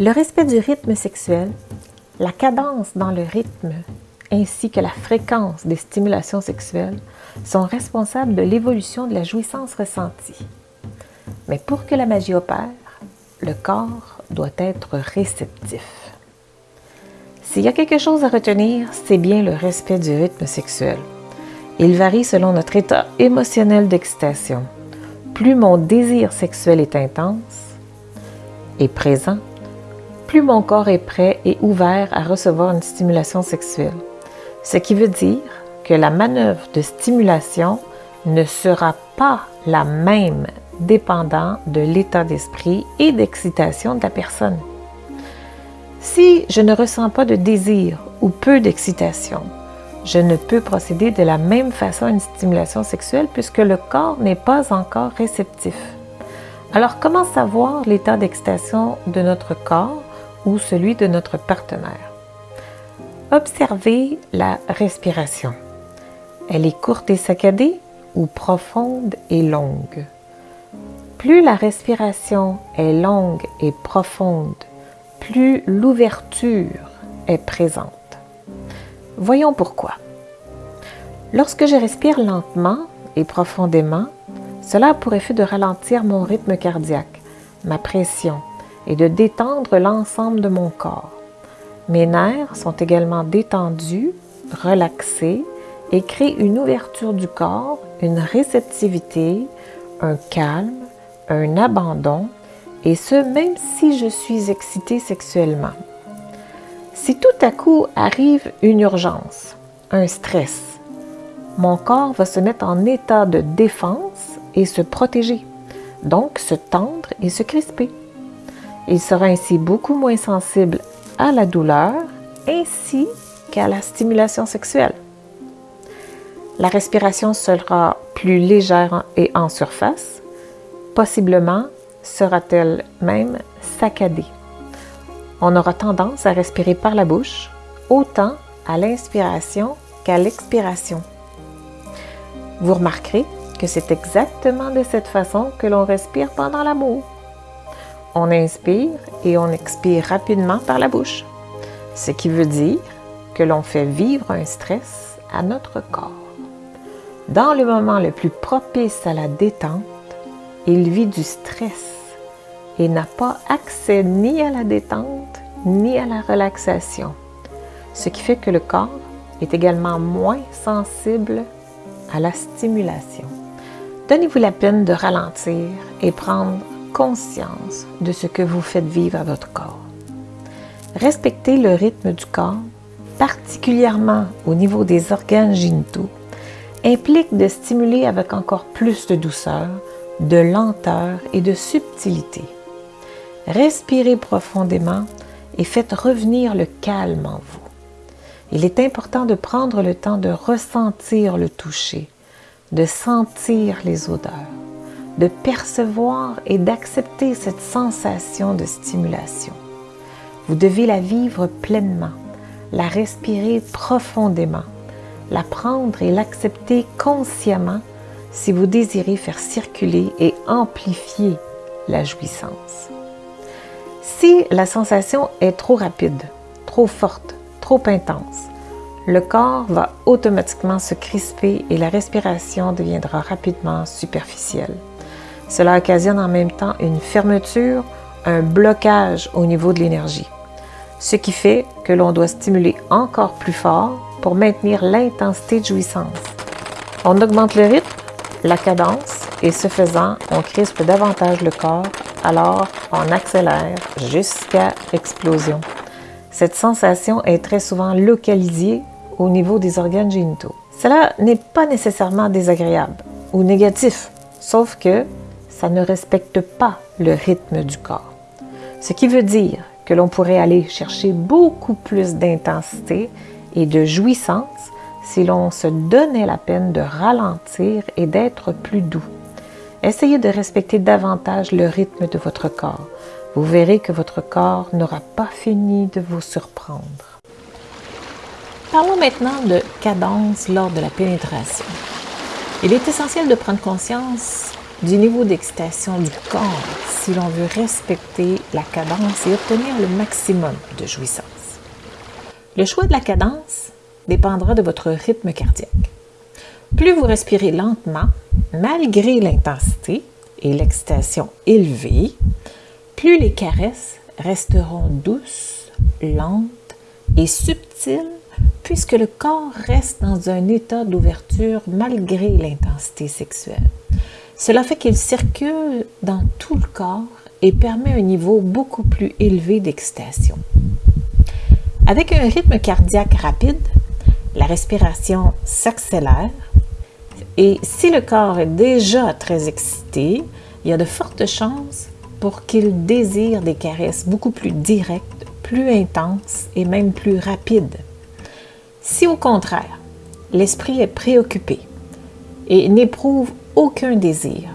Le respect du rythme sexuel, la cadence dans le rythme ainsi que la fréquence des stimulations sexuelles sont responsables de l'évolution de la jouissance ressentie. Mais pour que la magie opère, le corps doit être réceptif. S'il y a quelque chose à retenir, c'est bien le respect du rythme sexuel. Il varie selon notre état émotionnel d'excitation. Plus mon désir sexuel est intense et présent, plus mon corps est prêt et ouvert à recevoir une stimulation sexuelle. Ce qui veut dire que la manœuvre de stimulation ne sera pas la même dépendant de l'état d'esprit et d'excitation de la personne. Si je ne ressens pas de désir ou peu d'excitation, je ne peux procéder de la même façon à une stimulation sexuelle puisque le corps n'est pas encore réceptif. Alors comment savoir l'état d'excitation de notre corps ou celui de notre partenaire? Observez la respiration. Elle est courte et saccadée ou profonde et longue. Plus la respiration est longue et profonde, plus l'ouverture est présente. Voyons pourquoi. Lorsque je respire lentement et profondément, cela a pour effet de ralentir mon rythme cardiaque, ma pression et de détendre l'ensemble de mon corps. Mes nerfs sont également détendus, relaxés et créent une ouverture du corps, une réceptivité, un calme, un abandon et ce même si je suis excitée sexuellement. Si tout à coup arrive une urgence, un stress, mon corps va se mettre en état de défense et se protéger, donc se tendre et se crisper. Il sera ainsi beaucoup moins sensible à la douleur ainsi qu'à la stimulation sexuelle. La respiration sera plus légère et en surface, possiblement sera-t-elle même saccadée. On aura tendance à respirer par la bouche, autant à l'inspiration qu'à l'expiration. Vous remarquerez que c'est exactement de cette façon que l'on respire pendant l'amour. On inspire et on expire rapidement par la bouche, ce qui veut dire que l'on fait vivre un stress à notre corps. Dans le moment le plus propice à la détente, il vit du stress et n'a pas accès ni à la détente ni à la relaxation, ce qui fait que le corps est également moins sensible à la stimulation. Donnez-vous la peine de ralentir et prendre conscience de ce que vous faites vivre à votre corps. Respecter le rythme du corps, particulièrement au niveau des organes génitaux, implique de stimuler avec encore plus de douceur, de lenteur et de subtilité. Respirez profondément et faites revenir le calme en vous. Il est important de prendre le temps de ressentir le toucher, de sentir les odeurs, de percevoir et d'accepter cette sensation de stimulation. Vous devez la vivre pleinement, la respirer profondément, la prendre et l'accepter consciemment si vous désirez faire circuler et amplifier la jouissance. Si la sensation est trop rapide, trop forte, trop intense, le corps va automatiquement se crisper et la respiration deviendra rapidement superficielle. Cela occasionne en même temps une fermeture, un blocage au niveau de l'énergie, ce qui fait que l'on doit stimuler encore plus fort pour maintenir l'intensité de jouissance. On augmente le rythme, la cadence et ce faisant, on crispe davantage le corps alors on accélère jusqu'à explosion. Cette sensation est très souvent localisée au niveau des organes génitaux. Cela n'est pas nécessairement désagréable ou négatif, sauf que ça ne respecte pas le rythme du corps. Ce qui veut dire que l'on pourrait aller chercher beaucoup plus d'intensité et de jouissance si l'on se donnait la peine de ralentir et d'être plus doux. Essayez de respecter davantage le rythme de votre corps. Vous verrez que votre corps n'aura pas fini de vous surprendre. Parlons maintenant de cadence lors de la pénétration. Il est essentiel de prendre conscience du niveau d'excitation du corps si l'on veut respecter la cadence et obtenir le maximum de jouissance. Le choix de la cadence dépendra de votre rythme cardiaque. Plus vous respirez lentement, malgré l'intensité et l'excitation élevée, plus les caresses resteront douces, lentes et subtiles puisque le corps reste dans un état d'ouverture malgré l'intensité sexuelle. Cela fait qu'il circule dans tout le corps et permet un niveau beaucoup plus élevé d'excitation. Avec un rythme cardiaque rapide, la respiration s'accélère et si le corps est déjà très excité, il y a de fortes chances pour qu'il désire des caresses beaucoup plus directes, plus intenses et même plus rapides. Si au contraire, l'esprit est préoccupé et n'éprouve aucun désir,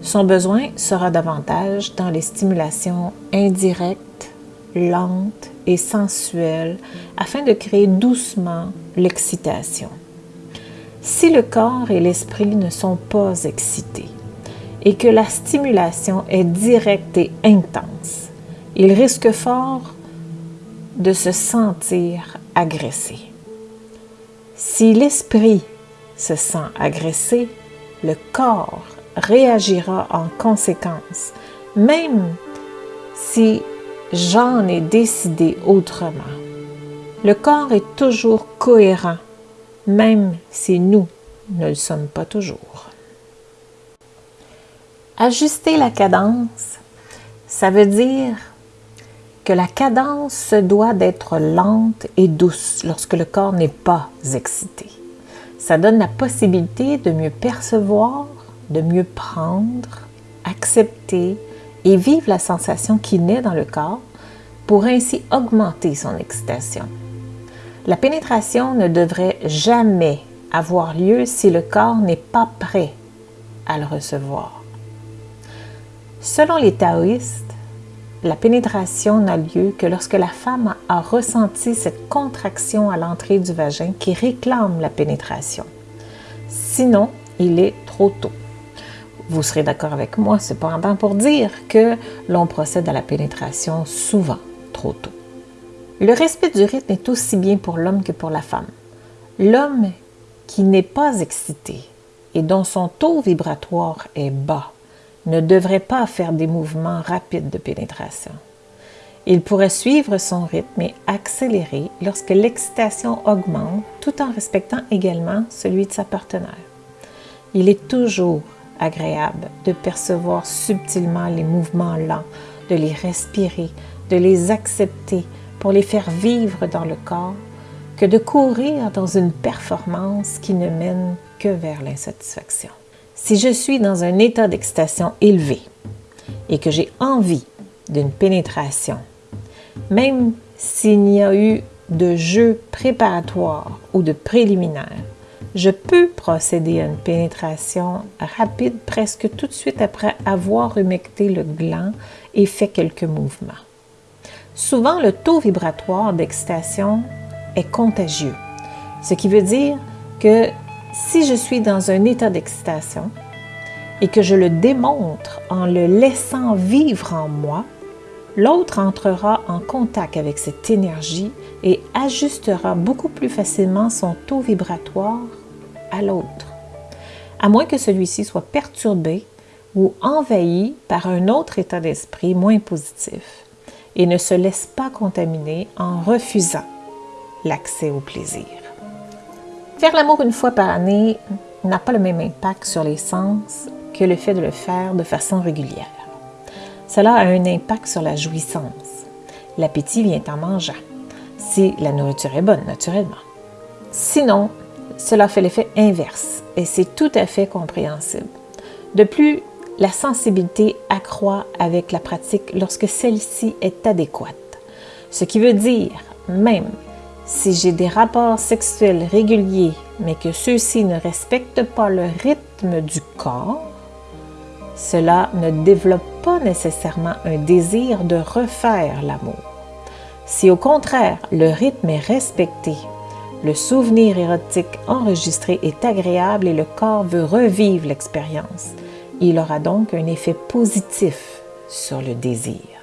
son besoin sera davantage dans les stimulations indirectes, lentes et sensuelles afin de créer doucement l'excitation. Si le corps et l'esprit ne sont pas excités et que la stimulation est directe et intense, il risque fort de se sentir agressé. Si l'esprit se sent agressé, le corps réagira en conséquence, même si j'en ai décidé autrement. Le corps est toujours cohérent, même si nous ne le sommes pas toujours. Ajuster la cadence, ça veut dire que la cadence doit d'être lente et douce lorsque le corps n'est pas excité. Ça donne la possibilité de mieux percevoir, de mieux prendre, accepter et vivre la sensation qui naît dans le corps pour ainsi augmenter son excitation. La pénétration ne devrait jamais avoir lieu si le corps n'est pas prêt à le recevoir. Selon les taoïstes, la pénétration n'a lieu que lorsque la femme a ressenti cette contraction à l'entrée du vagin qui réclame la pénétration. Sinon, il est trop tôt. Vous serez d'accord avec moi cependant pour dire que l'on procède à la pénétration souvent trop tôt. Le respect du rythme est aussi bien pour l'homme que pour la femme. L'homme qui n'est pas excité et dont son taux vibratoire est bas ne devrait pas faire des mouvements rapides de pénétration. Il pourrait suivre son rythme et accélérer lorsque l'excitation augmente tout en respectant également celui de sa partenaire. Il est toujours agréable de percevoir subtilement les mouvements lents, de les respirer, de les accepter pour les faire vivre dans le corps, que de courir dans une performance qui ne mène que vers l'insatisfaction. Si je suis dans un état d'excitation élevé et que j'ai envie d'une pénétration, même s'il n'y a eu de jeu préparatoire ou de préliminaire, je peux procéder à une pénétration rapide presque tout de suite après avoir humecté le gland et fait quelques mouvements. Souvent, le taux vibratoire d'excitation est contagieux, ce qui veut dire que si je suis dans un état d'excitation et que je le démontre en le laissant vivre en moi, l'autre entrera en contact avec cette énergie et ajustera beaucoup plus facilement son taux vibratoire à l'autre, à moins que celui-ci soit perturbé ou envahi par un autre état d'esprit moins positif et ne se laisse pas contaminer en refusant l'accès au plaisir. Faire l'amour une fois par année n'a pas le même impact sur les sens que le fait de le faire de façon régulière. Cela a un impact sur la jouissance. L'appétit vient en mangeant, si la nourriture est bonne, naturellement. Sinon, cela fait l'effet inverse et c'est tout à fait compréhensible. De plus, la sensibilité accroît avec la pratique lorsque celle-ci est adéquate. Ce qui veut dire, même si j'ai des rapports sexuels réguliers, mais que ceux-ci ne respectent pas le rythme du corps, cela ne développe pas nécessairement un désir de refaire l'amour. Si au contraire le rythme est respecté, le souvenir érotique enregistré est agréable et le corps veut revivre l'expérience, Il aura donc un effet positif sur le désir.